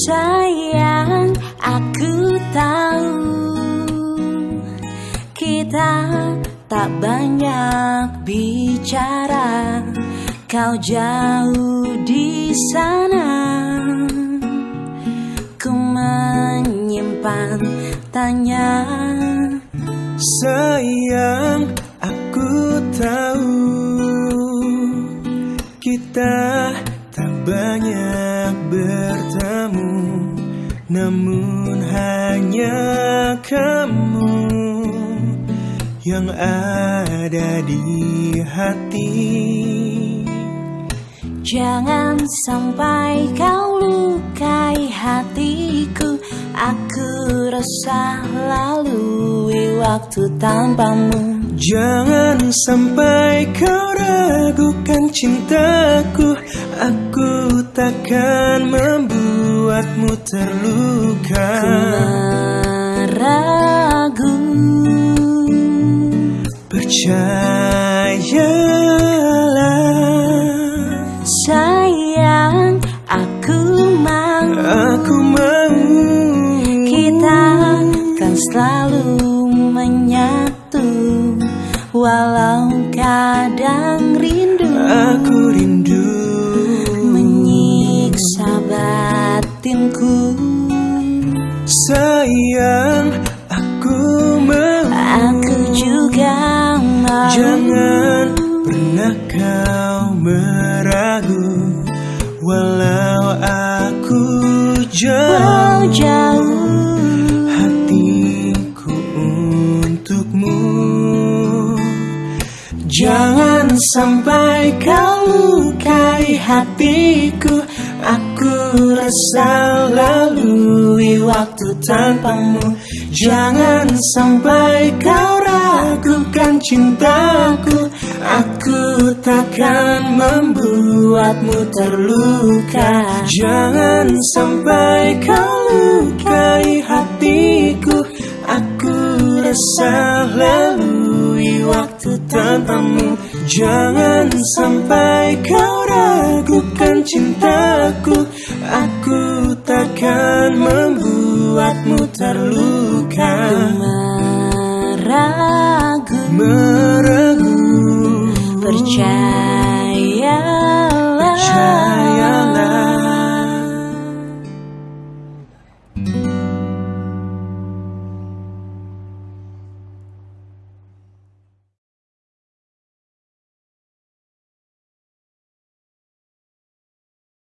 Sayang, aku tahu kita tak banyak bicara. Kau jauh di sana, ku menyimpan tanya. Sayang, aku tahu kita tak banyak bertemu. Namun hanya kamu Yang ada di hati. Jangan sampai kau lukai hatiku. Aku resah lalui waktu tanpamu. Jangan sampai kau ragukan cintaku. Aku takkan membuatmu terluka. Ragu. Percayalah. Sayang aku mau. Aku mau. Kita kan selalu menyatu Walau kadang batinku Sayang Aku mau Aku juga mau Jangan pernah kau meragu. Walau aku Walau jauh jauh. hatiku untukmu. Jangan sampai kau lukai hatiku resah lalui waktu tanpamu. Jangan sampai kau ragukan cintaku. Aku takkan membuatmu terluka. Jangan sampai kau lukai hatiku. Aku resah lalui waktu tanpamu. Jangan sampai kau ragukan cintaku Membuatmu terluka. Meragu Meragu. Percaya